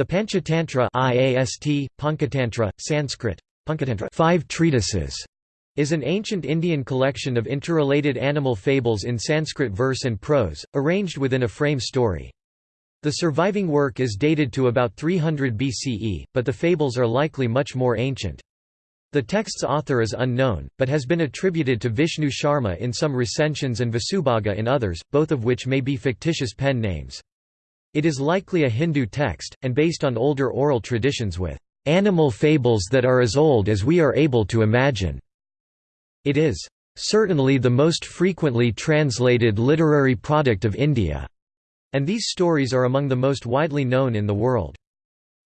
The Panchatantra IAST, Sanskrit, five treatises, is an ancient Indian collection of interrelated animal fables in Sanskrit verse and prose, arranged within a frame story. The surviving work is dated to about 300 BCE, but the fables are likely much more ancient. The text's author is unknown, but has been attributed to Vishnu Sharma in some recensions and Vasubhaga in others, both of which may be fictitious pen names. It is likely a Hindu text, and based on older oral traditions with animal fables that are as old as we are able to imagine. It is certainly the most frequently translated literary product of India, and these stories are among the most widely known in the world.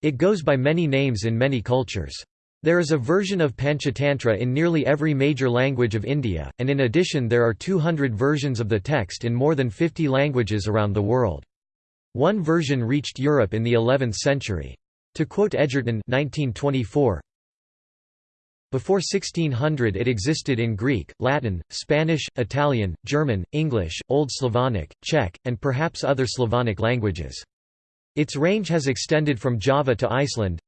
It goes by many names in many cultures. There is a version of Panchatantra in nearly every major language of India, and in addition there are 200 versions of the text in more than 50 languages around the world. One version reached Europe in the 11th century. To quote Edgerton 1924, before 1600 it existed in Greek, Latin, Spanish, Italian, German, English, Old Slavonic, Czech, and perhaps other Slavonic languages. Its range has extended from Java to Iceland,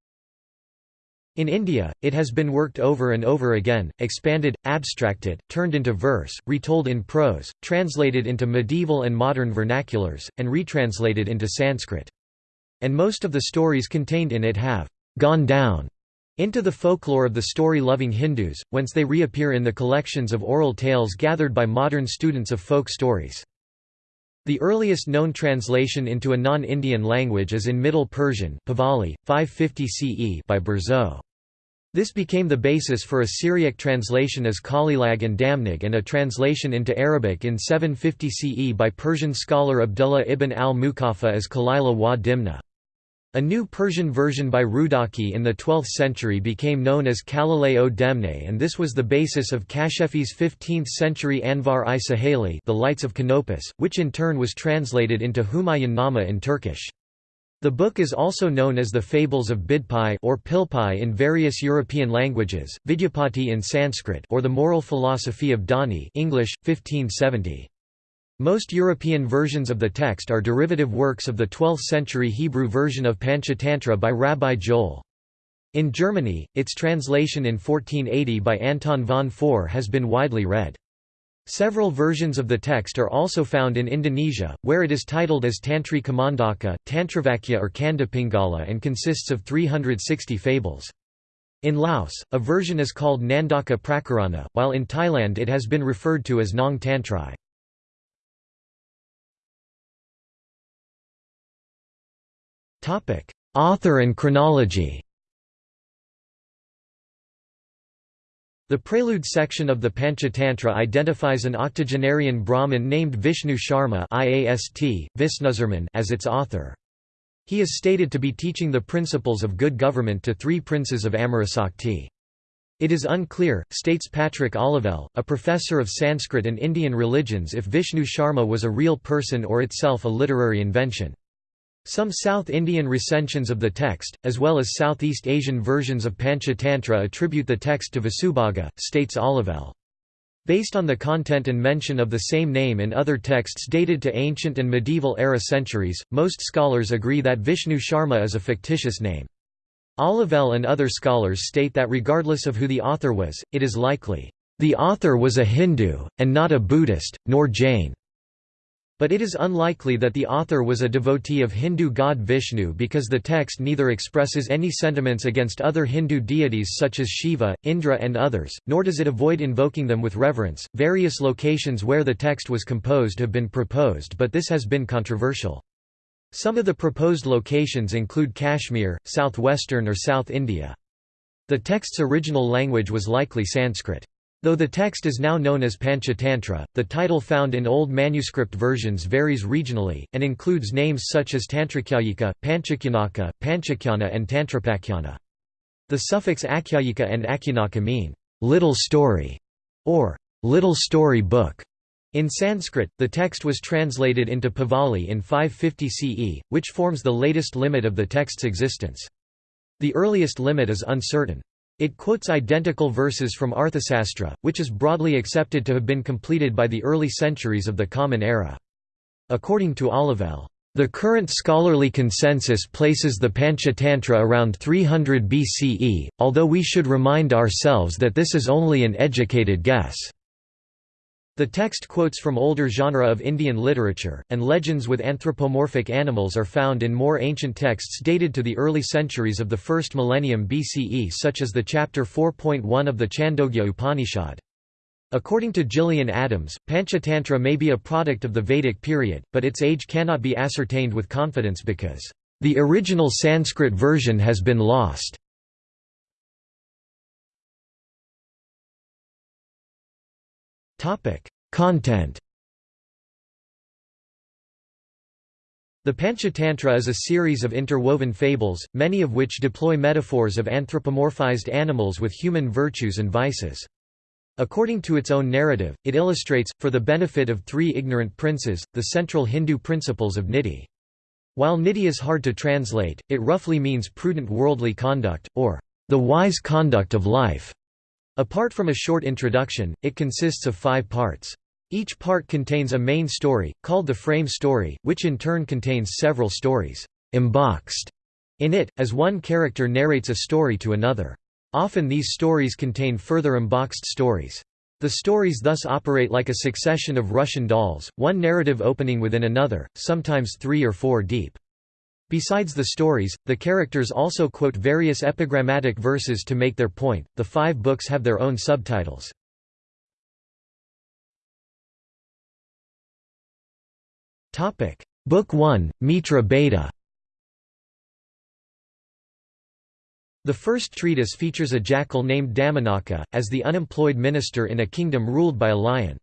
in India, it has been worked over and over again, expanded, abstracted, turned into verse, retold in prose, translated into medieval and modern vernaculars, and retranslated into Sanskrit. And most of the stories contained in it have «gone down» into the folklore of the story-loving Hindus, whence they reappear in the collections of oral tales gathered by modern students of folk stories. The earliest known translation into a non-Indian language is in Middle Persian Pahlavi, 550 CE by Burzoe. This became the basis for a Syriac translation as Kalilag and Damnag and a translation into Arabic in 750 CE by Persian scholar Abdullah ibn al-Muqaffa as Kalila wa Dimna. A new Persian version by Rudaki in the 12th century became known as Kalile o Demne and this was the basis of Kashefi's 15th-century Anvar i Saheli the Lights of Canopus, which in turn was translated into Humayun Nama in Turkish. The book is also known as the Fables of Bidpai or Pilpai in various European languages, Vidyapati in Sanskrit or the Moral Philosophy of Doni English, 1570. Most European versions of the text are derivative works of the 12th-century Hebrew version of Panchatantra by Rabbi Joel. In Germany, its translation in 1480 by Anton von Pforr has been widely read. Several versions of the text are also found in Indonesia, where it is titled as Tantri Kamandaka, Tantravakya or Kandapingala and consists of 360 fables. In Laos, a version is called Nandaka Prakarana, while in Thailand it has been referred to as Nong Tantrai. Author and chronology The prelude section of the Panchatantra identifies an octogenarian Brahmin named Vishnu Sharma IAST, as its author. He is stated to be teaching the principles of good government to three princes of Amarasakti. It is unclear, states Patrick Olivelle, a professor of Sanskrit and Indian religions if Vishnu Sharma was a real person or itself a literary invention. Some South Indian recensions of the text, as well as Southeast Asian versions of Panchatantra attribute the text to Vasubhaga, states Olivelle. Based on the content and mention of the same name in other texts dated to ancient and medieval era centuries, most scholars agree that Vishnu Sharma is a fictitious name. Olivelle and other scholars state that regardless of who the author was, it is likely, "...the author was a Hindu, and not a Buddhist, nor Jain." But it is unlikely that the author was a devotee of Hindu god Vishnu because the text neither expresses any sentiments against other Hindu deities such as Shiva, Indra, and others, nor does it avoid invoking them with reverence. Various locations where the text was composed have been proposed, but this has been controversial. Some of the proposed locations include Kashmir, southwestern or South India. The text's original language was likely Sanskrit. Though the text is now known as Panchatantra, the title found in old manuscript versions varies regionally, and includes names such as Tantrakyayika, Panchakyanaka, Panchakyana and Tantrapakyana. The suffix akyayika and akyanaka mean, little story, or little story book. In Sanskrit, the text was translated into Pahlavi in 550 CE, which forms the latest limit of the text's existence. The earliest limit is uncertain. It quotes identical verses from Arthasastra, which is broadly accepted to have been completed by the early centuries of the Common Era. According to Olivelle, The current scholarly consensus places the Panchatantra around 300 BCE, although we should remind ourselves that this is only an educated guess. The text quotes from older genre of Indian literature, and legends with anthropomorphic animals are found in more ancient texts dated to the early centuries of the first millennium BCE such as the chapter 4.1 of the Chandogya Upanishad. According to Gillian Adams, Panchatantra may be a product of the Vedic period, but its age cannot be ascertained with confidence because, "...the original Sanskrit version has been lost." Content The Panchatantra is a series of interwoven fables, many of which deploy metaphors of anthropomorphized animals with human virtues and vices. According to its own narrative, it illustrates, for the benefit of three ignorant princes, the central Hindu principles of niti. While niti is hard to translate, it roughly means prudent worldly conduct, or the wise conduct of life. Apart from a short introduction, it consists of five parts. Each part contains a main story, called the frame story, which in turn contains several stories, emboxed in it, as one character narrates a story to another. Often these stories contain further emboxed stories. The stories thus operate like a succession of Russian dolls, one narrative opening within another, sometimes three or four deep. Besides the stories, the characters also quote various epigrammatic verses to make their point. The five books have their own subtitles. Topic: Book 1, Mitra Bheda The first treatise features a jackal named Damanaka, as the unemployed minister in a kingdom ruled by a lion.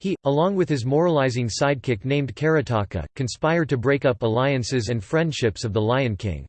He, along with his moralizing sidekick named Karataka, conspire to break up alliances and friendships of the Lion King.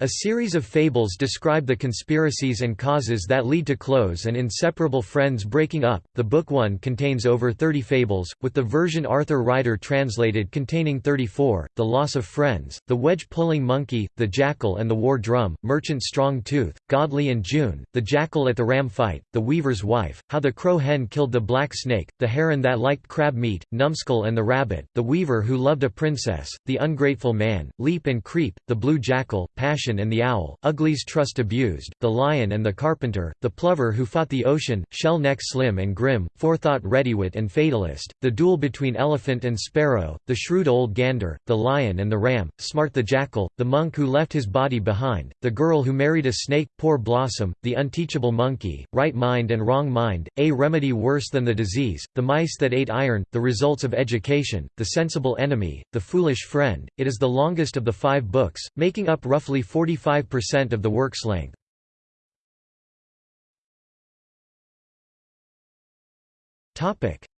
A series of fables describe the conspiracies and causes that lead to close and inseparable friends breaking up. The book 1 contains over 30 fables, with the version Arthur Ryder translated containing 34: The Loss of Friends, The Wedge-Pulling Monkey, The Jackal and the War Drum, Merchant Strong Tooth, Godly and June, The Jackal at the Ram Fight, The Weaver's Wife, How the Crow Hen Killed the Black Snake, The Heron That Liked Crab Meat, Numskull and the Rabbit, The Weaver Who Loved a Princess, The Ungrateful Man, Leap and Creep, The Blue Jackal, Passion and the Owl, Ugly's Trust Abused, The Lion and the Carpenter, The Plover Who Fought the Ocean, Shell Neck Slim and Grim, Forethought Readywit and Fatalist, The Duel Between Elephant and Sparrow, The Shrewd Old Gander, The Lion and the Ram, Smart the Jackal, The Monk Who Left His Body Behind, The Girl Who Married a Snake, Poor Blossom, The Unteachable Monkey, Right Mind and Wrong Mind, A Remedy Worse Than the Disease, The Mice That Ate Iron, The Results of Education, The Sensible Enemy, The Foolish Friend. It is the longest of the five books, making up roughly 45 5% of the work's length.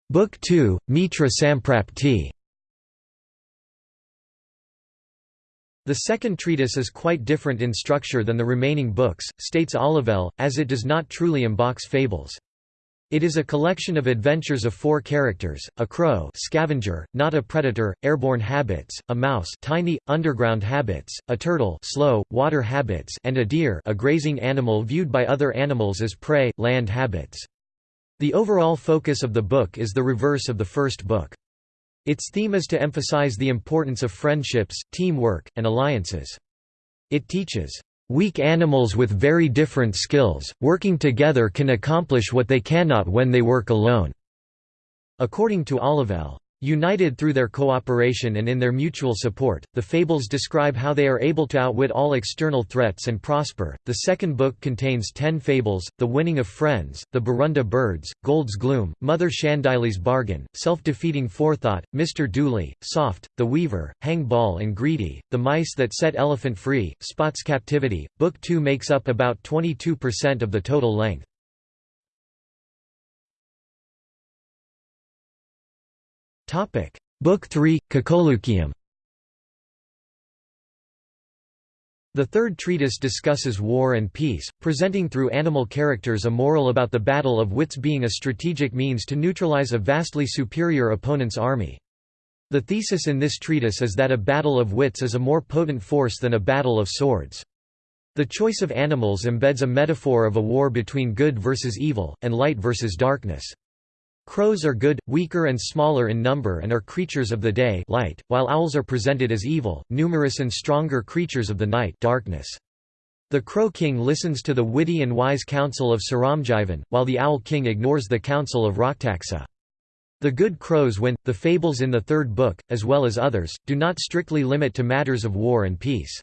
Book 2, Mitra Samprapti The second treatise is quite different in structure than the remaining books, states Olivelle, as it does not truly embox fables. It is a collection of adventures of four characters, a crow scavenger, not a predator, airborne habits, a mouse tiny, underground habits, a turtle slow, water habits and a deer a grazing animal viewed by other animals as prey, land habits. The overall focus of the book is the reverse of the first book. Its theme is to emphasize the importance of friendships, teamwork, and alliances. It teaches, Weak animals with very different skills, working together can accomplish what they cannot when they work alone." According to Olivelle. United through their cooperation and in their mutual support, the fables describe how they are able to outwit all external threats and prosper. The second book contains ten fables The Winning of Friends, The Barunda Birds, Gold's Gloom, Mother Shandili's Bargain, Self Defeating Forethought, Mr. Duly, Soft, The Weaver, Hang Ball and Greedy, The Mice That Set Elephant Free, Spot's Captivity. Book 2 makes up about 22% of the total length. Topic: Book 3, Kakolukiyam. The third treatise discusses war and peace, presenting through animal characters a moral about the battle of wits being a strategic means to neutralize a vastly superior opponent's army. The thesis in this treatise is that a battle of wits is a more potent force than a battle of swords. The choice of animals embeds a metaphor of a war between good versus evil, and light versus darkness. Crows are good, weaker and smaller in number and are creatures of the day light, while owls are presented as evil, numerous and stronger creatures of the night darkness. The Crow King listens to the witty and wise counsel of Saramjivan, while the Owl King ignores the counsel of Raktaksa. The good crows win. The fables in the third book, as well as others, do not strictly limit to matters of war and peace.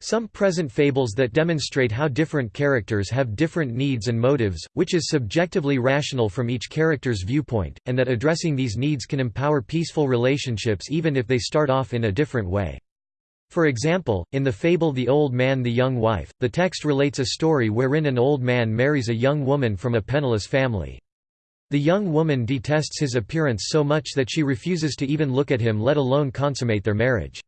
Some present fables that demonstrate how different characters have different needs and motives, which is subjectively rational from each character's viewpoint, and that addressing these needs can empower peaceful relationships even if they start off in a different way. For example, in the fable The Old Man the Young Wife, the text relates a story wherein an old man marries a young woman from a penniless family. The young woman detests his appearance so much that she refuses to even look at him let alone consummate their marriage.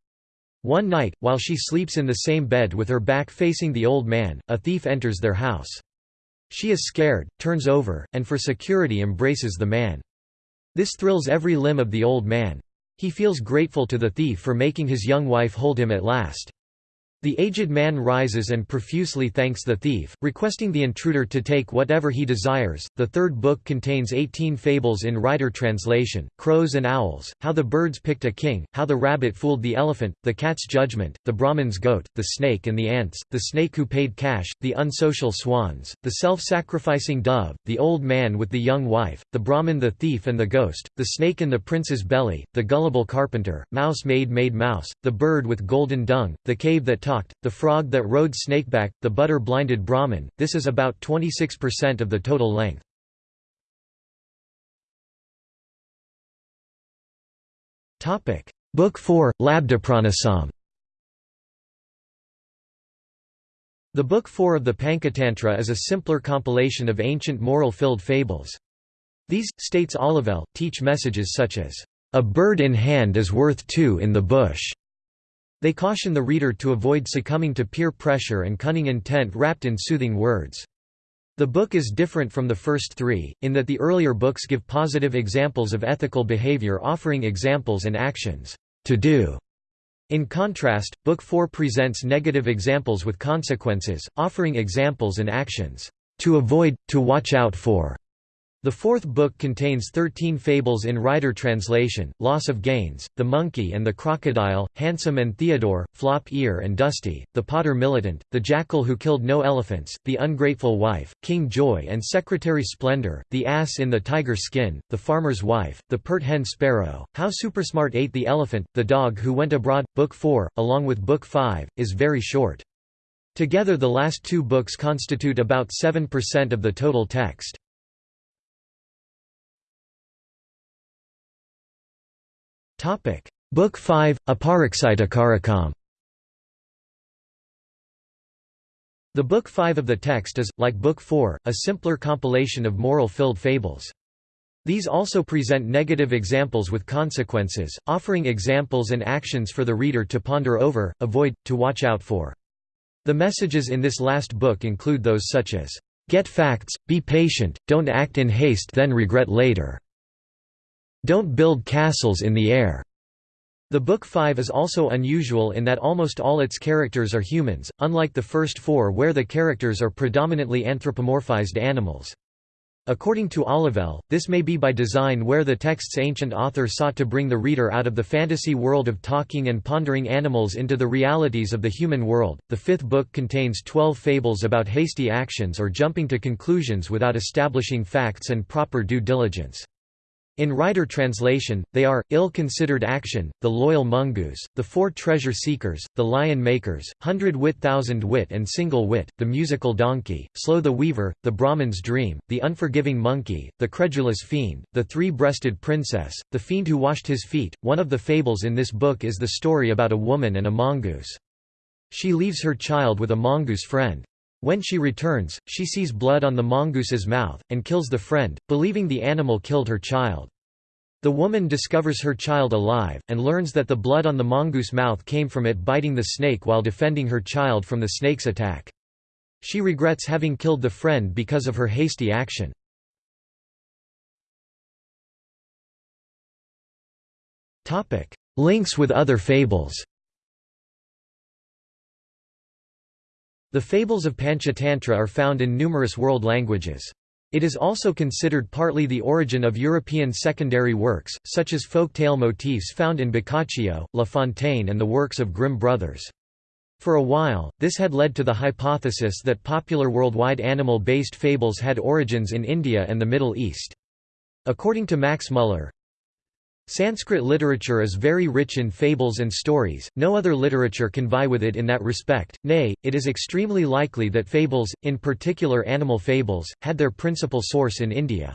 One night, while she sleeps in the same bed with her back facing the old man, a thief enters their house. She is scared, turns over, and for security embraces the man. This thrills every limb of the old man. He feels grateful to the thief for making his young wife hold him at last. The aged man rises and profusely thanks the thief, requesting the intruder to take whatever he desires. The third book contains 18 fables in Ryder translation Crows and Owls, How the Birds Picked a King, How the Rabbit Fooled the Elephant, The Cat's Judgment, The Brahmin's Goat, The Snake and the Ants, The Snake Who Paid Cash, The Unsocial Swans, The Self Sacrificing Dove, The Old Man with the Young Wife, The Brahmin the Thief and the Ghost, The Snake in the Prince's Belly, The Gullible Carpenter, Mouse Maid Made Mouse, The Bird with Golden Dung, The Cave That talked, the frog that rode snakeback, the butter-blinded Brahmin, this is about 26% of the total length. Book 4, Labdapranasam The Book 4 of the Pancatantra is a simpler compilation of ancient moral-filled fables. These, states Olivelle, teach messages such as, "...a bird in hand is worth two in the bush." They caution the reader to avoid succumbing to peer pressure and cunning intent wrapped in soothing words. The book is different from the first three, in that the earlier books give positive examples of ethical behavior offering examples and actions to do. In contrast, Book 4 presents negative examples with consequences, offering examples and actions to avoid, to watch out for. The fourth book contains thirteen fables in Ryder translation, Loss of Gains, The Monkey and the Crocodile, Handsome and Theodore, Flop Ear and Dusty, The Potter Militant, The Jackal Who Killed No Elephants, The Ungrateful Wife, King Joy and Secretary Splendor, The Ass in the Tiger Skin, The Farmer's Wife, The Pert Hen Sparrow, How Supersmart Ate the Elephant, The Dog Who Went Abroad. Book 4, along with Book 5, is very short. Together the last two books constitute about 7% of the total text. Topic: Book 5, Aparaksitakarakam. The Book 5 of the text is, like Book 4, a simpler compilation of moral-filled fables. These also present negative examples with consequences, offering examples and actions for the reader to ponder over, avoid, to watch out for. The messages in this last book include those such as, "...get facts, be patient, don't act in haste then regret later." Don't build castles in the air. The Book 5 is also unusual in that almost all its characters are humans, unlike the first four where the characters are predominantly anthropomorphized animals. According to Olivelle, this may be by design where the text's ancient author sought to bring the reader out of the fantasy world of talking and pondering animals into the realities of the human world. The fifth book contains twelve fables about hasty actions or jumping to conclusions without establishing facts and proper due diligence. In Ryder translation, they are, ill-considered action, the loyal mongoose, the four treasure seekers, the lion makers, hundred wit thousand wit and single wit, the musical donkey, slow the weaver, the Brahman's dream, the unforgiving monkey, the credulous fiend, the three-breasted princess, the fiend who washed his feet. One of the fables in this book is the story about a woman and a mongoose. She leaves her child with a mongoose friend. When she returns, she sees blood on the mongoose's mouth, and kills the friend, believing the animal killed her child. The woman discovers her child alive, and learns that the blood on the mongoose mouth came from it biting the snake while defending her child from the snake's attack. She regrets having killed the friend because of her hasty action. Links with other fables The fables of Panchatantra are found in numerous world languages. It is also considered partly the origin of European secondary works, such as folk tale motifs found in Boccaccio, La Fontaine and the works of Grimm brothers. For a while, this had led to the hypothesis that popular worldwide animal-based fables had origins in India and the Middle East. According to Max Muller, Sanskrit literature is very rich in fables and stories, no other literature can vie with it in that respect, nay, it is extremely likely that fables, in particular animal fables, had their principal source in India.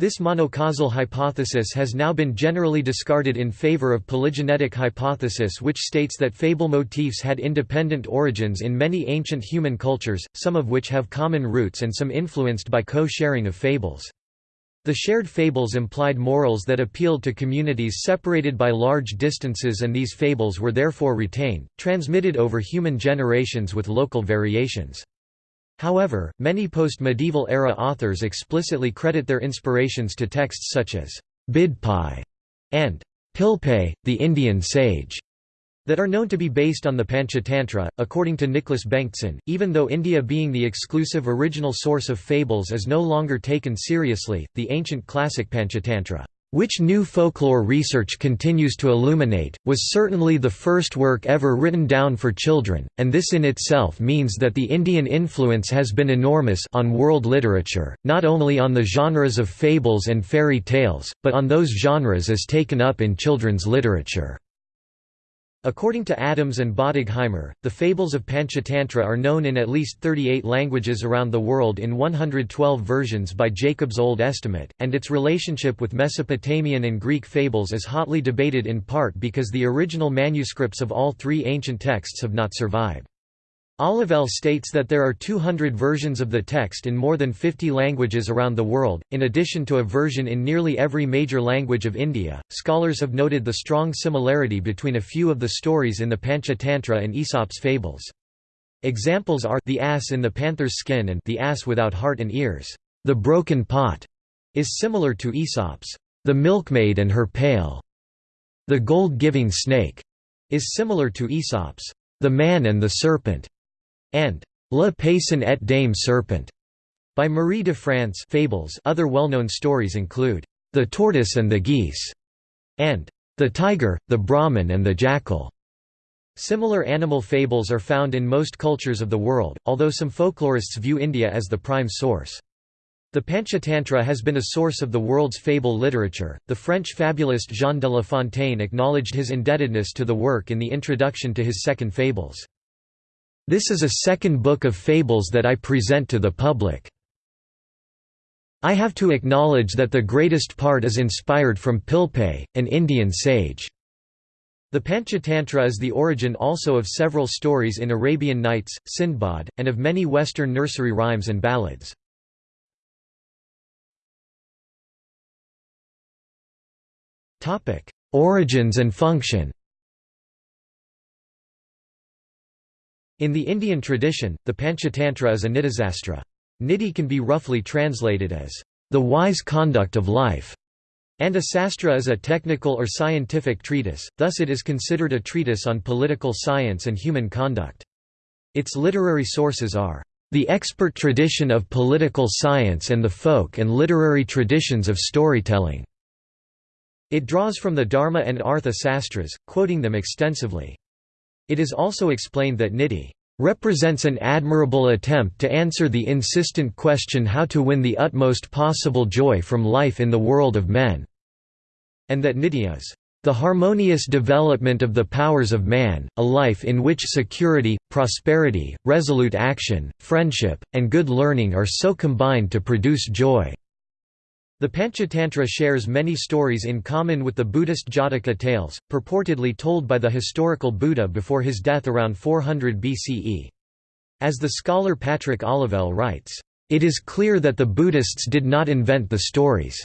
This monocausal hypothesis has now been generally discarded in favor of polygenetic hypothesis which states that fable motifs had independent origins in many ancient human cultures, some of which have common roots and some influenced by co-sharing of fables. The shared fables implied morals that appealed to communities separated by large distances and these fables were therefore retained, transmitted over human generations with local variations. However, many post-medieval era authors explicitly credit their inspirations to texts such as Bidpai and Pilpai, the Indian sage, that are known to be based on the Panchatantra. According to Nicholas Bengtsson, even though India being the exclusive original source of fables is no longer taken seriously, the ancient classic Panchatantra which new folklore research continues to illuminate, was certainly the first work ever written down for children, and this in itself means that the Indian influence has been enormous on world literature, not only on the genres of fables and fairy tales, but on those genres as taken up in children's literature. According to Adams and Bottigheimer, the fables of Panchatantra are known in at least 38 languages around the world in 112 versions by Jacob's Old Estimate, and its relationship with Mesopotamian and Greek fables is hotly debated in part because the original manuscripts of all three ancient texts have not survived. Olivelle states that there are 200 versions of the text in more than 50 languages around the world, in addition to a version in nearly every major language of India. Scholars have noted the strong similarity between a few of the stories in the Panchatantra and Aesop's fables. Examples are the ass in the panther's skin and the ass without heart and ears. The broken pot is similar to Aesop's The Milkmaid and Her Pail. The gold-giving snake is similar to Aesop's The Man and the Serpent and Le Paysan et Dame Serpent by Marie de France fables other well-known stories include The Tortoise and the Geese and The Tiger, the Brahmin and the Jackal. Similar animal fables are found in most cultures of the world, although some folklorists view India as the prime source. The Panchatantra has been a source of the world's fable literature. The French fabulist Jean de La Fontaine acknowledged his indebtedness to the work in the introduction to his second Fables. This is a second book of fables that I present to the public. I have to acknowledge that the greatest part is inspired from Pilpay, an Indian sage. The Panchatantra is the origin also of several stories in Arabian Nights, Sindbad, and of many Western nursery rhymes and ballads. Origins and function In the Indian tradition, the Panchatantra is a nitisastra. Niti can be roughly translated as, "...the wise conduct of life", and a sastra is a technical or scientific treatise, thus it is considered a treatise on political science and human conduct. Its literary sources are, "...the expert tradition of political science and the folk and literary traditions of storytelling." It draws from the Dharma and Artha sastras, quoting them extensively. It is also explained that Niti represents an admirable attempt to answer the insistent question how to win the utmost possible joy from life in the world of men, and that Niti is the harmonious development of the powers of man, a life in which security, prosperity, resolute action, friendship, and good learning are so combined to produce joy. The Panchatantra shares many stories in common with the Buddhist Jataka tales, purportedly told by the historical Buddha before his death around 400 BCE. As the scholar Patrick Olivelle writes, "...it is clear that the Buddhists did not invent the stories."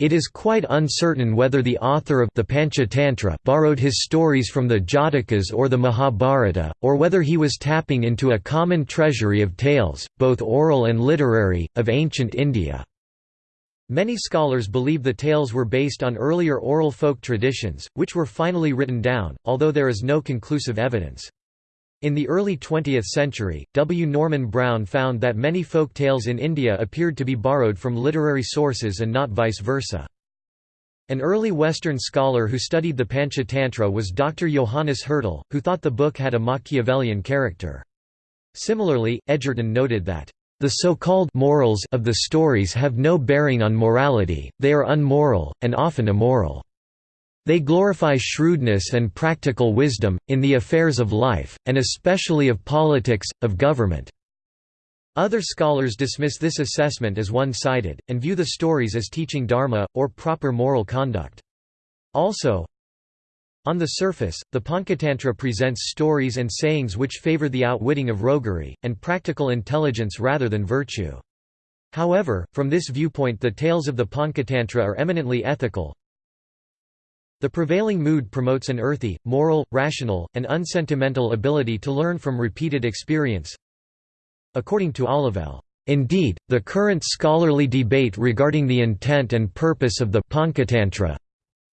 It is quite uncertain whether the author of the Panchatantra borrowed his stories from the Jatakas or the Mahabharata, or whether he was tapping into a common treasury of tales, both oral and literary, of ancient India. Many scholars believe the tales were based on earlier oral folk traditions, which were finally written down, although there is no conclusive evidence. In the early 20th century, W. Norman Brown found that many folk tales in India appeared to be borrowed from literary sources and not vice versa. An early Western scholar who studied the Panchatantra was Dr. Johannes Hertel, who thought the book had a Machiavellian character. Similarly, Edgerton noted that, "...the so-called morals of the stories have no bearing on morality, they are unmoral, and often immoral." They glorify shrewdness and practical wisdom, in the affairs of life, and especially of politics, of government." Other scholars dismiss this assessment as one-sided, and view the stories as teaching dharma, or proper moral conduct. Also, on the surface, the Panchatantra presents stories and sayings which favor the outwitting of roguery, and practical intelligence rather than virtue. However, from this viewpoint the tales of the Panchatantra are eminently ethical, the prevailing mood promotes an earthy, moral, rational, and unsentimental ability to learn from repeated experience. According to Olivelle, Indeed, the current scholarly debate regarding the intent and purpose of the Panchatantra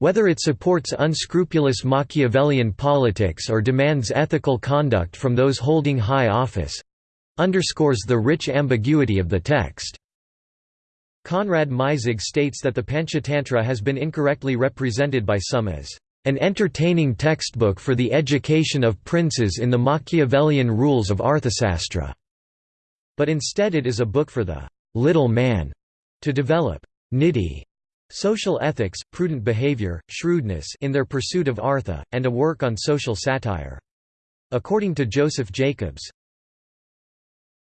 whether it supports unscrupulous Machiavellian politics or demands ethical conduct from those holding high office underscores the rich ambiguity of the text. Konrad Meisig states that the Panchatantra has been incorrectly represented by some as an entertaining textbook for the education of princes in the Machiavellian rules of Arthasastra, but instead it is a book for the little man to develop niti social ethics, prudent behavior, shrewdness in their pursuit of Artha, and a work on social satire. According to Joseph Jacobs,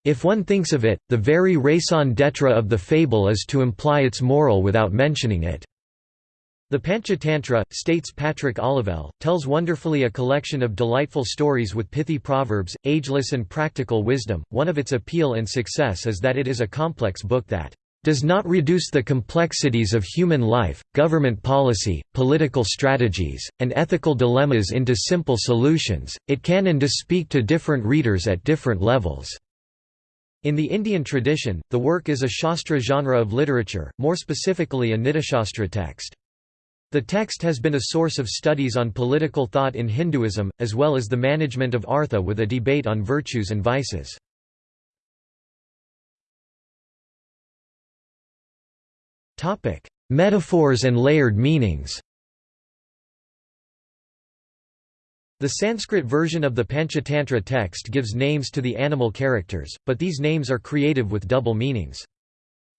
if one thinks of it, the very raison d'etre of the fable is to imply its moral without mentioning it. The Panchatantra, states Patrick Olivelle, tells wonderfully a collection of delightful stories with pithy proverbs, ageless and practical wisdom. One of its appeal and success is that it is a complex book that does not reduce the complexities of human life, government policy, political strategies, and ethical dilemmas into simple solutions, it can and does speak to different readers at different levels. In the Indian tradition, the work is a Shastra genre of literature, more specifically a Nitishastra text. The text has been a source of studies on political thought in Hinduism, as well as the management of artha with a debate on virtues and vices. Metaphors and layered meanings The Sanskrit version of the Panchatantra text gives names to the animal characters, but these names are creative with double meanings.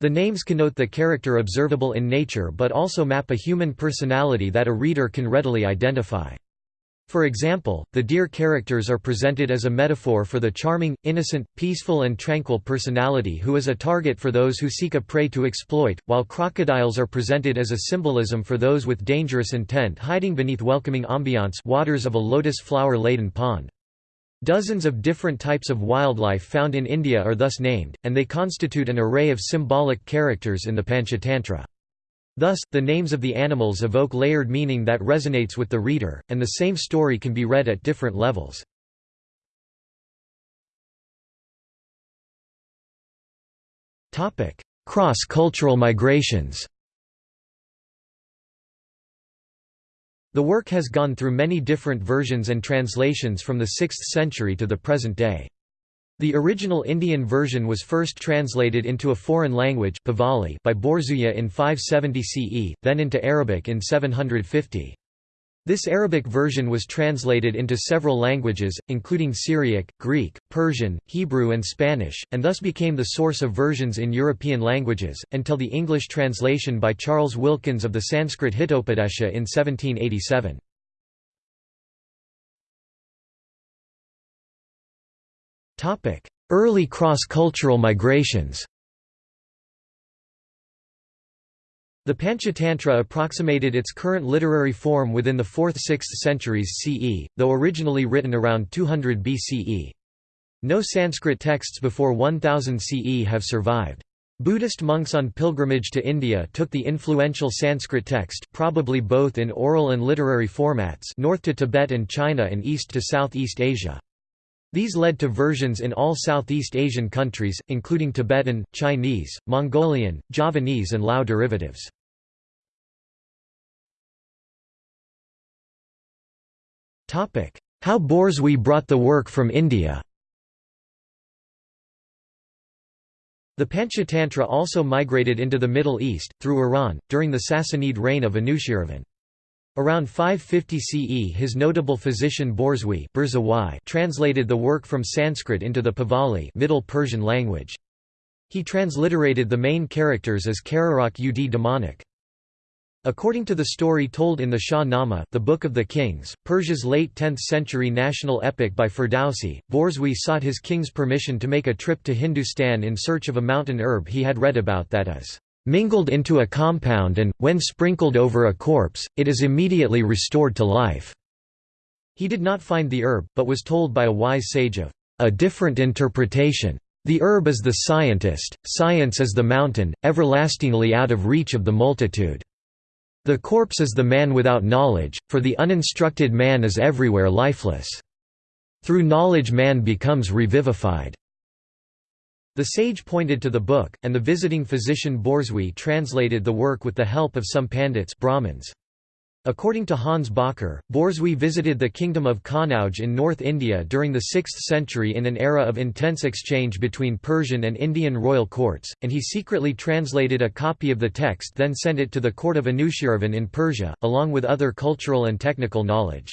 The names connote the character observable in nature but also map a human personality that a reader can readily identify. For example, the deer characters are presented as a metaphor for the charming, innocent, peaceful and tranquil personality who is a target for those who seek a prey to exploit, while crocodiles are presented as a symbolism for those with dangerous intent hiding beneath welcoming ambiance waters of a lotus flower-laden pond. Dozens of different types of wildlife found in India are thus named, and they constitute an array of symbolic characters in the Panchatantra. Thus, the names of the animals evoke layered meaning that resonates with the reader, and the same story can be read at different levels. Cross-cultural migrations The work has gone through many different versions and translations from the 6th century to the present day. The original Indian version was first translated into a foreign language by Borzuya in 570 CE, then into Arabic in 750. This Arabic version was translated into several languages, including Syriac, Greek, Persian, Hebrew and Spanish, and thus became the source of versions in European languages, until the English translation by Charles Wilkins of the Sanskrit Hitopadesha in 1787. Early cross-cultural migrations The Panchatantra approximated its current literary form within the 4th–6th centuries CE, though originally written around 200 BCE. No Sanskrit texts before 1000 CE have survived. Buddhist monks on pilgrimage to India took the influential Sanskrit text probably both in oral and literary formats north to Tibet and China and east to Southeast Asia. These led to versions in all Southeast Asian countries, including Tibetan, Chinese, Mongolian, Javanese and Lao derivatives. How Borzoi Brought the Work from India The Panchatantra also migrated into the Middle East, through Iran, during the Sassanid reign of Anushirvan. Around 550 CE his notable physician Borzoi translated the work from Sanskrit into the Pahlavi Middle Persian language. He transliterated the main characters as Kararak ud demonic. According to the story told in the Shah Nama the Book of the Kings, Persia's late 10th-century national epic by Ferdowsi, Borzoi sought his king's permission to make a trip to Hindustan in search of a mountain herb he had read about that is mingled into a compound and, when sprinkled over a corpse, it is immediately restored to life." He did not find the herb, but was told by a wise sage of a different interpretation. The herb is the scientist, science is the mountain, everlastingly out of reach of the multitude. The corpse is the man without knowledge, for the uninstructed man is everywhere lifeless. Through knowledge man becomes revivified. The sage pointed to the book, and the visiting physician Borzoi translated the work with the help of some pandits Brahmins. According to Hans Bakker, Borzoi visited the kingdom of Kannauj in North India during the 6th century in an era of intense exchange between Persian and Indian royal courts, and he secretly translated a copy of the text then sent it to the court of Anushirvan in Persia, along with other cultural and technical knowledge.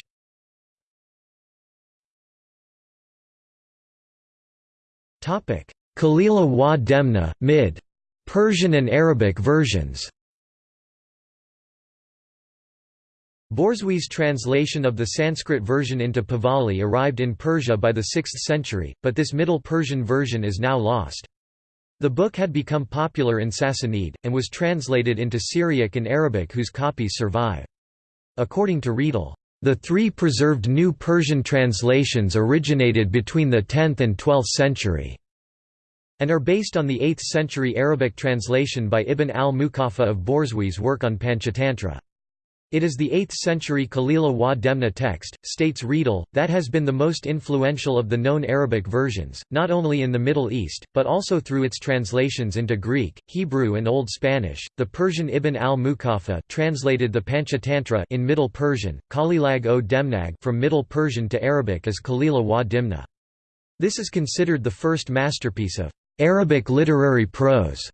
Kalila wa Demna, mid. Persian and Arabic versions Borzoi's translation of the Sanskrit version into Pahlavi arrived in Persia by the 6th century, but this Middle Persian version is now lost. The book had become popular in Sassanid, and was translated into Syriac and Arabic whose copies survive. According to Riedel, the three preserved New Persian translations originated between the 10th and 12th century, and are based on the 8th century Arabic translation by Ibn al-Muqaffa of Borzoi's work on Panchatantra. It is the 8th century Kalila wa Demna text, states Riedel, that has been the most influential of the known Arabic versions, not only in the Middle East, but also through its translations into Greek, Hebrew and Old Spanish. The Persian Ibn al-Muqaffa translated the Panchatantra in Middle Persian, Kalilag o Demnag from Middle Persian to Arabic as Kalila wa Dimna. This is considered the first masterpiece of Arabic literary prose.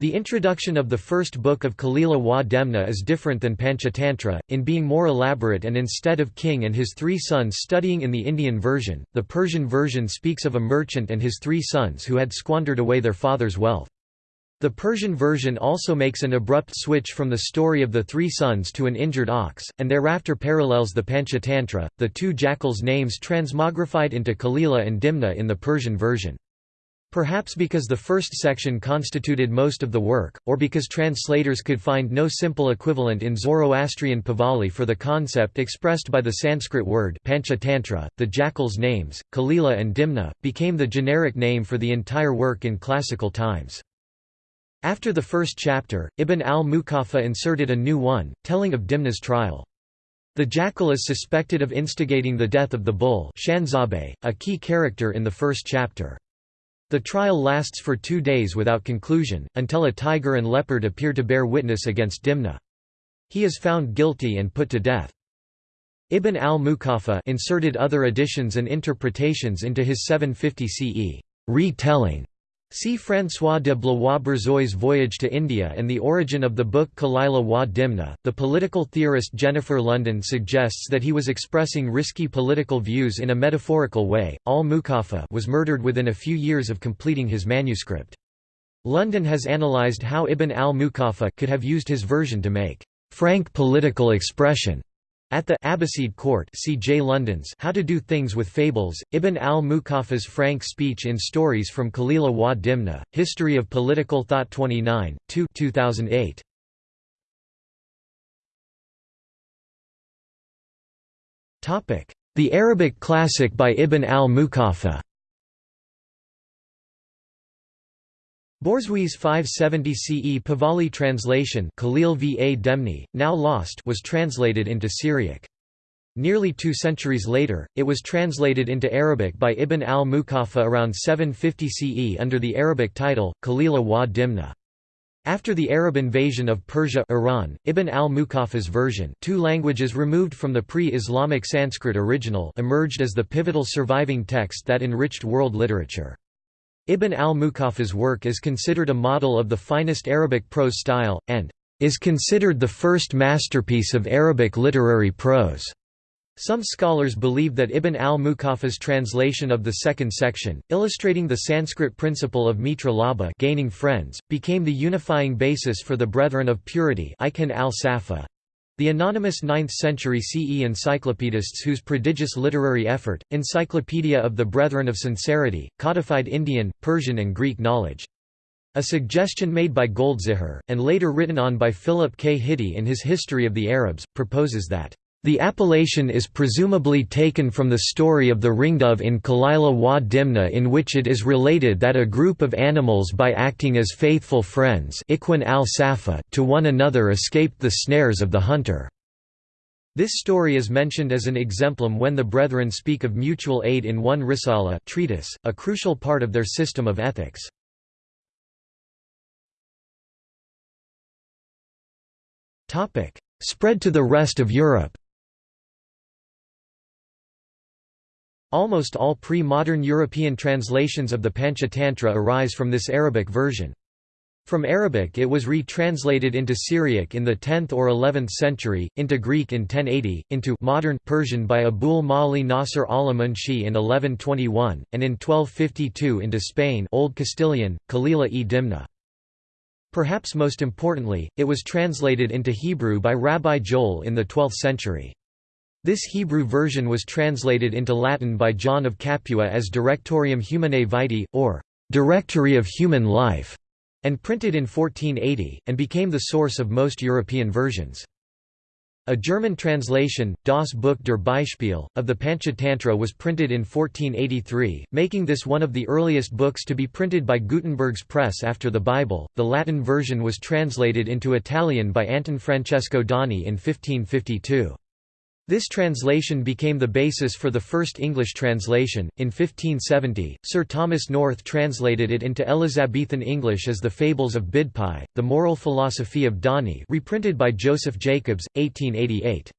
The introduction of the first book of Kalila wa Demna is different than Panchatantra, in being more elaborate and instead of king and his three sons studying in the Indian version, the Persian version speaks of a merchant and his three sons who had squandered away their father's wealth. The Persian version also makes an abrupt switch from the story of the three sons to an injured ox, and thereafter parallels the Panchatantra, the two jackals' names transmogrified into Kalila and Dimna in the Persian version. Perhaps because the first section constituted most of the work, or because translators could find no simple equivalent in Zoroastrian Pahlavi for the concept expressed by the Sanskrit word Panchatantra, the jackal's names, Kalila and Dimna, became the generic name for the entire work in classical times. After the first chapter, Ibn al-Muqaffa inserted a new one, telling of Dimna's trial. The jackal is suspected of instigating the death of the bull Shanzabe, a key character in the first chapter. The trial lasts for two days without conclusion, until a tiger and leopard appear to bear witness against Dimna. He is found guilty and put to death. Ibn al-Muqaffa inserted other additions and interpretations into his 750 CE retelling See François de Blois-Borzoi's Voyage to India and the origin of the book Kalila wa Dimna. The political theorist Jennifer London suggests that he was expressing risky political views in a metaphorical way. Al Muqaffa was murdered within a few years of completing his manuscript. London has analyzed how Ibn al-Muqaffa could have used his version to make frank political expression at the Abbasid court see J. London's How to Do Things with Fables, Ibn al-Muqaffa's frank speech in Stories from Kalila wa Dimna, History of Political Thought 29, 2 2008. The Arabic classic by Ibn al-Muqaffa Borzoi's 570 CE Pahlavi translation Khalil va Demni, now lost was translated into Syriac. Nearly two centuries later, it was translated into Arabic by Ibn al-Muqaffa around 750 CE under the Arabic title, Kalila wa Dimna. After the Arab invasion of Persia Iran, Ibn al-Muqaffa's version two languages removed from the pre-Islamic Sanskrit original emerged as the pivotal surviving text that enriched world literature. Ibn al-Muqaffa's work is considered a model of the finest Arabic prose style, and is considered the first masterpiece of Arabic literary prose. Some scholars believe that Ibn al-Muqaffa's translation of the second section, illustrating the Sanskrit principle of mitra labha gaining friends, became the unifying basis for the Brethren of Purity al-Safa. The anonymous 9th-century CE encyclopedists whose prodigious literary effort, Encyclopedia of the Brethren of Sincerity, codified Indian, Persian and Greek knowledge. A suggestion made by Goldziher, and later written on by Philip K. Hitti in his History of the Arabs, proposes that the appellation is presumably taken from the story of the ringdove in Kalila wa Dimna in which it is related that a group of animals by acting as faithful friends al to one another escaped the snares of the hunter. This story is mentioned as an exemplum when the Brethren speak of mutual aid in one risala treatise, a crucial part of their system of ethics. Spread to the rest of Europe Almost all pre-modern European translations of the Panchatantra arise from this Arabic version. From Arabic it was re-translated into Syriac in the 10th or 11th century, into Greek in 1080, into modern Persian by Abul Mali Nasr al-Munshi in 1121, and in 1252 into Spain Old Castilian, Kalila e Dimna. Perhaps most importantly, it was translated into Hebrew by Rabbi Joel in the 12th century. This Hebrew version was translated into Latin by John of Capua as Directorium Humanae Vitae, or Directory of Human Life, and printed in 1480, and became the source of most European versions. A German translation, Das Buch der Beispiele, of the Panchatantra was printed in 1483, making this one of the earliest books to be printed by Gutenberg's press after the Bible. The Latin version was translated into Italian by Anton Francesco Doni in 1552. This translation became the basis for the first English translation. In 1570, Sir Thomas North translated it into Elizabethan English as The Fables of Bidpai, The Moral Philosophy of Doni, reprinted by Joseph Jacobs, 1888.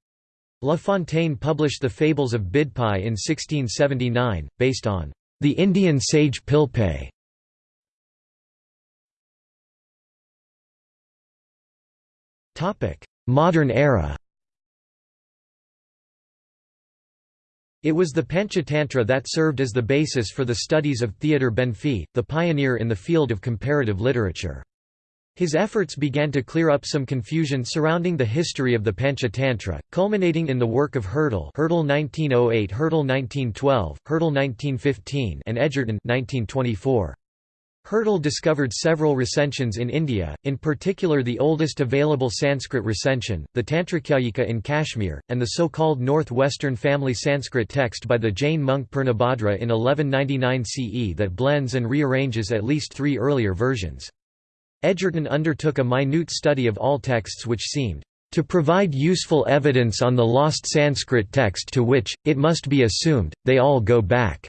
La Fontaine published The Fables of Bidpai in 1679, based on the Indian sage Pilpai. Modern era It was the Panchatantra that served as the basis for the studies of Theodor Benfey, the pioneer in the field of comparative literature. His efforts began to clear up some confusion surrounding the history of the Panchatantra, culminating in the work of Hertel Hertel 1908 Hertel 1912, Hertel 1915 and Edgerton 1924. Hertel discovered several recensions in India, in particular the oldest available Sanskrit recension, the Tantrakhyayika in Kashmir, and the so-called North-Western family Sanskrit text by the Jain monk Purnabhadra in 1199 CE that blends and rearranges at least three earlier versions. Edgerton undertook a minute study of all texts which seemed to provide useful evidence on the lost Sanskrit text to which, it must be assumed, they all go back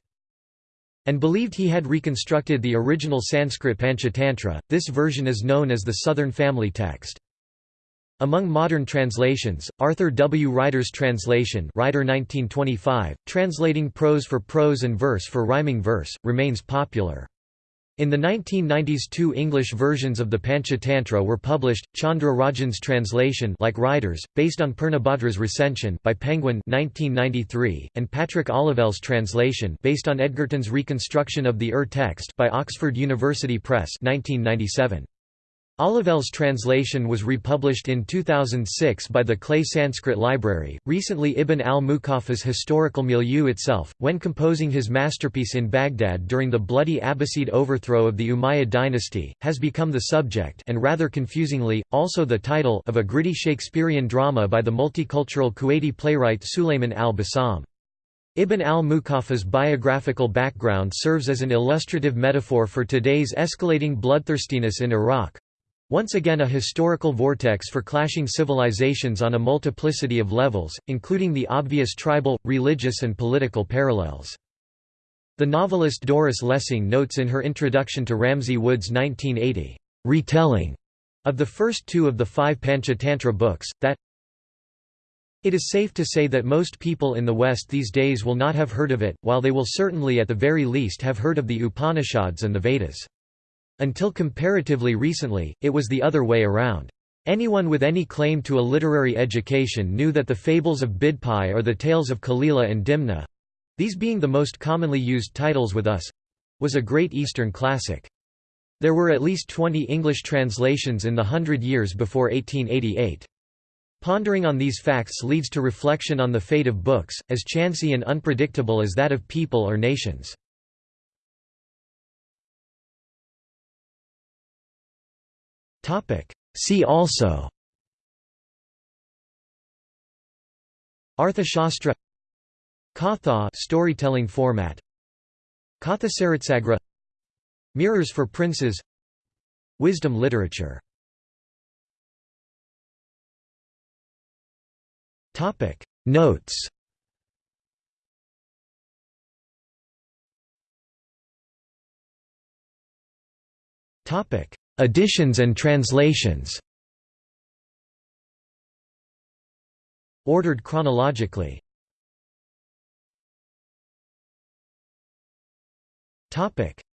and believed he had reconstructed the original Sanskrit Panchatantra. This version is known as the Southern Family Text. Among modern translations, Arthur W. Ryder's translation Ryder 1925, translating prose for prose and verse for rhyming verse, remains popular. In the 1990s two English versions of the Panchatantra were published, Chandra Rajan's translation like Ryder's, based on Purnabhadra's recension by Penguin 1993, and Patrick Olivelle's translation based on Edgerton's reconstruction of the Ur text by Oxford University Press 1997. Olivelle's translation was republished in 2006 by the Clay Sanskrit Library. Recently, Ibn al Muqaffa's historical milieu itself, when composing his masterpiece in Baghdad during the bloody Abbasid overthrow of the Umayyad dynasty, has become the subject and rather confusingly, also the title of a gritty Shakespearean drama by the multicultural Kuwaiti playwright Sulayman al-Bassam. Ibn al-Muqaffa's biographical background serves as an illustrative metaphor for today's escalating bloodthirstiness in Iraq, once again a historical vortex for clashing civilizations on a multiplicity of levels, including the obvious tribal, religious and political parallels. The novelist Doris Lessing notes in her introduction to Ramsay Wood's 1980, "'Retelling' Of the first two of the five Panchatantra books, that it is safe to say that most people in the West these days will not have heard of it, while they will certainly at the very least have heard of the Upanishads and the Vedas. Until comparatively recently, it was the other way around. Anyone with any claim to a literary education knew that the fables of Bidpai or the tales of Kalila and Dimna—these being the most commonly used titles with us—was a great Eastern classic. There were at least 20 English translations in the hundred years before 1888. Pondering on these facts leads to reflection on the fate of books, as chancy and unpredictable as that of people or nations. See also. Arthashastra. Katha storytelling format. Kathasaritsagara Mirrors for Princes. Wisdom literature. Topic. Notes. Topic Additions and translations. Ordered chronologically.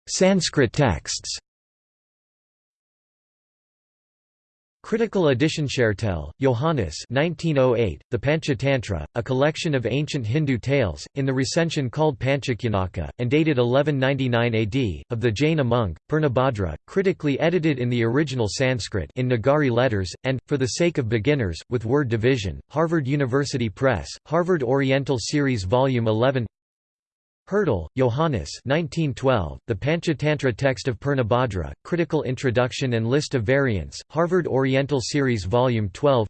Sanskrit texts Critical edition Schertel, Johannes 1908, The Panchatantra, a collection of ancient Hindu tales, in the recension called Panchakhyanaka, and dated 1199 AD, of the Jaina monk, Purnabhadra, critically edited in the original Sanskrit in Nagari letters, and, for the sake of beginners, with word division, Harvard University Press, Harvard Oriental Series Volume 11 Hertel, Johannes 1912, The Panchatantra Text of Purnabhadra, Critical Introduction and List of Variants, Harvard Oriental Series Volume 12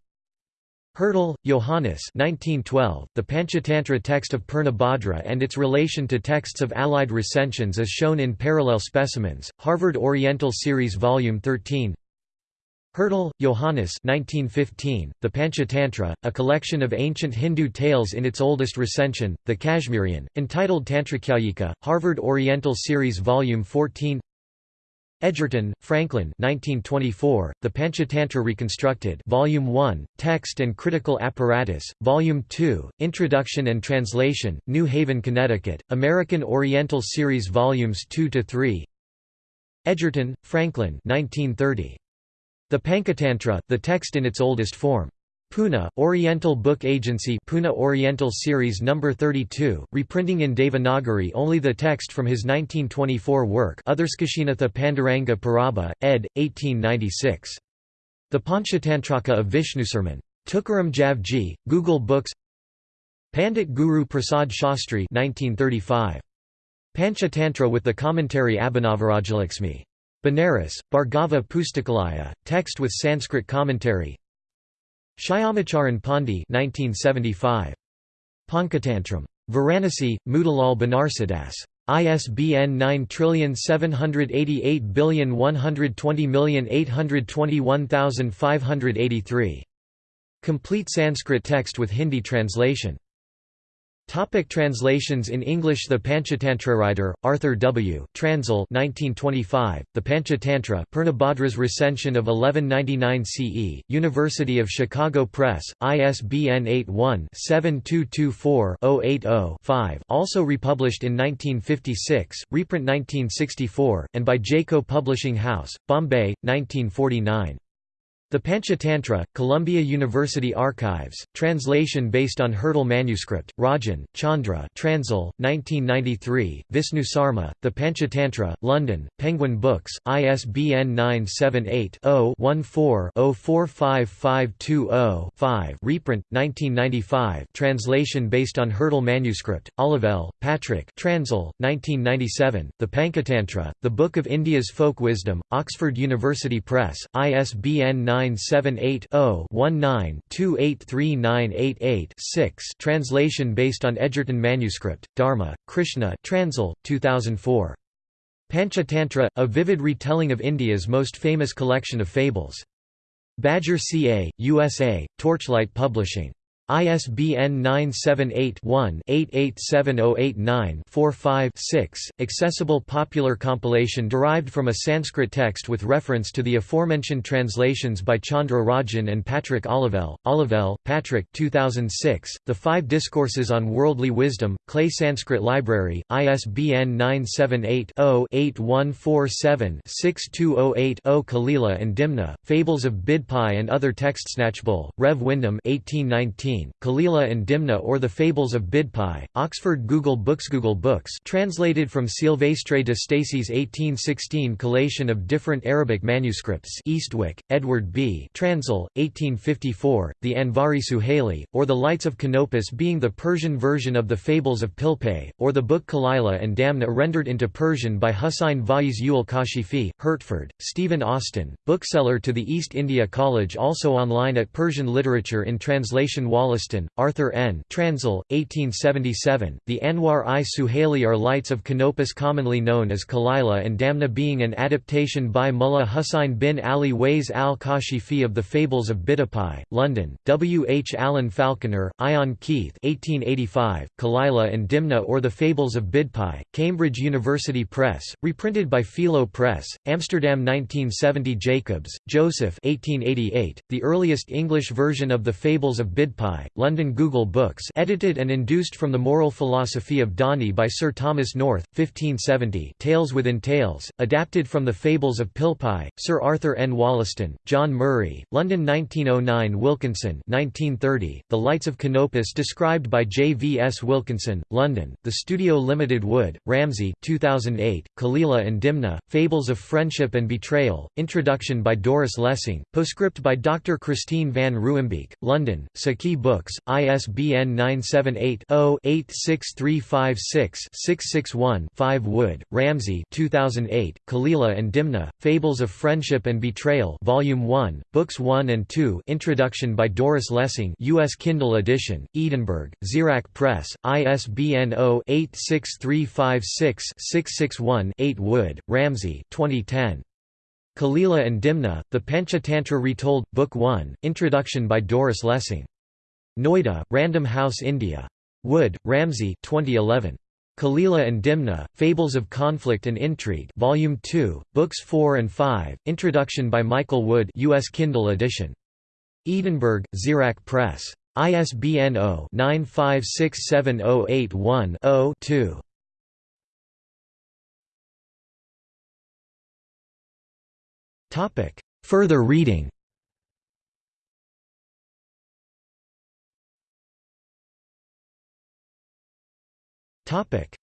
Hertel, Johannes 1912, The Panchatantra Text of Purnabhadra and its relation to texts of allied recensions as shown in parallel specimens, Harvard Oriental Series Volume 13 Hertel, Johannes 1915, The Panchatantra, a collection of ancient Hindu tales in its oldest recension, the Kashmirian, entitled Tantrakhyayika, Harvard Oriental Series Volume 14 Edgerton, Franklin 1924, The Panchatantra Reconstructed Volume 1, Text and Critical Apparatus, Volume 2, Introduction and Translation, New Haven, Connecticut, American Oriental Series Volumes 2–3 Edgerton, Franklin 1930. The Panchatantra, the text in its oldest form. Pune, Oriental Book Agency Pune Oriental Series No. 32, reprinting in Devanagari only the text from his 1924 work Utharskashinatha Panduranga Parabha, ed. 1896. The Panchatantraka of Vishnusurman. Tukaram Javji, Google Books Pandit Guru Prasad Shastri 1935. Panchatantra with the commentary Abhinavarajalaxmi. Banaras, Bhargava Pustakalaya, text with Sanskrit commentary Shyamacharan Pandi 1975. Pankatantram. Varanasi, Motilal Banarsidass. ISBN 9788120821583. Complete Sanskrit text with Hindi translation Topic translations in English The Panchatantra Ryder, Arthur W. Transil 1925, The Panchatantra Purnabhadra's recension of 1199 CE, University of Chicago Press, ISBN 81-7224-080-5 also republished in 1956, reprint 1964, and by Jaico Publishing House, Bombay, 1949. The Panchatantra, Columbia University Archives, translation based on Hertel manuscript, Rajan, Chandra Transil, 1993, Visnu Sarma, The Panchatantra, London, Penguin Books, ISBN 978-0-14-045520-5 reprint, 1995 translation based on Hertel manuscript, Olivelle, Patrick Transil, 1997, The Panchatantra, The Book of India's Folk Wisdom, Oxford University Press, ISBN 9 978-0-19-283988-6 Translation based on Edgerton manuscript, Dharma, Krishna Transil, 2004. Panchatantra, a vivid retelling of India's most famous collection of fables. Badger CA, USA, Torchlight Publishing. ISBN 978-1-887089-45-6, accessible popular compilation derived from a Sanskrit text with reference to the aforementioned translations by Chandra Rajan and Patrick Olivelle. Olivelle, Patrick 2006, The Five Discourses on Worldly Wisdom, Clay Sanskrit Library, ISBN 978-0-8147-6208-0 Kalila and Dimna, Fables of Bidpai and Other Texts Knatchbull, Rev. Wyndham 1819 Kalila and Dimna or the Fables of Bidpai, Oxford Google Books Google Books translated from Silvestre de Sacy's 1816 collation of different Arabic manuscripts Eastwick, Edward B. Transil, 1854, The Anvari Suhaili, or The Lights of Canopus being the Persian version of the Fables of Pilpay, or the book Kalila and Damna rendered into Persian by Hussain Vaiz Ul Kashifi, Hertford, Stephen Austin, bookseller to the East India College also online at Persian Literature in Translation Wall Wollaston, Arthur N. Transil, 1877. The Anwar i Suhaili are lights of Canopus commonly known as Kalila and Damna being an adaptation by Mullah Husayn bin Ali Ways al-Kashifi of the Fables of Bidpai, London, W. H. Allen Falconer, Ion Keith 1885, Kalila and Dimna or the Fables of Bidpai, Cambridge University Press, reprinted by Philo Press, Amsterdam 1970 Jacobs, Joseph 1888, the earliest English version of the Fables of Bidpai London Google Books edited and induced from the Moral Philosophy of Doni by Sir Thomas North, 1570 Tales within Tales, adapted from the Fables of Pilpay, Sir Arthur N. Wollaston, John Murray, London 1909 Wilkinson 1930, The Lights of Canopus described by J. V. S. Wilkinson, London, The Studio Limited Wood, Ramsay 2008, Kalila and Dimna, Fables of Friendship and Betrayal, Introduction by Doris Lessing, postscript by Dr. Christine van Ruymbeke, London, Saki Books, ISBN 978-0-86356-661-5 Wood, Ramsay 2008, Kalila and Dimna, Fables of Friendship and Betrayal Volume 1, Books 1 and 2 Introduction by Doris Lessing U.S. Kindle edition, Edinburgh, Xerox Press, ISBN 0-86356-661-8 Wood, Ramsay 2010. Kalila and Dimna, The Panchatantra Retold, Book 1, Introduction by Doris Lessing. Noida, Random House India. Wood, Ramsay 2011. Kalila and Dimna, Fables of Conflict and Intrigue Volume 2, Books 4 and 5, Introduction by Michael Wood US Kindle edition. Edinburgh, Xerox Press. ISBN 0-9567081-0-2. Further reading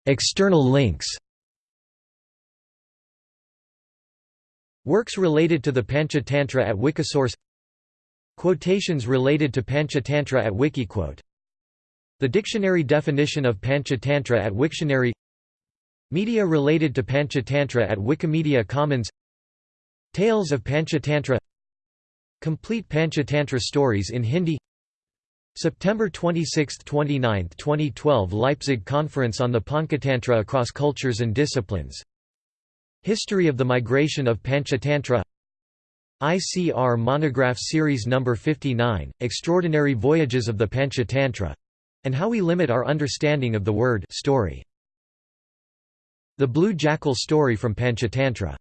External links Works related to the Panchatantra at Wikisource Quotations related to Panchatantra at Wikiquote The dictionary definition of Panchatantra at Wiktionary Media related to Panchatantra at Wikimedia Commons Tales of Panchatantra Complete Panchatantra stories in Hindi September 26–29, 2012 Leipzig Conference on the Panchatantra across cultures and disciplines History of the migration of Panchatantra ICR Monograph Series No. 59, Extraordinary Voyages of the Panchatantra and how we limit our understanding of the word story. The Blue Jackal story from Panchatantra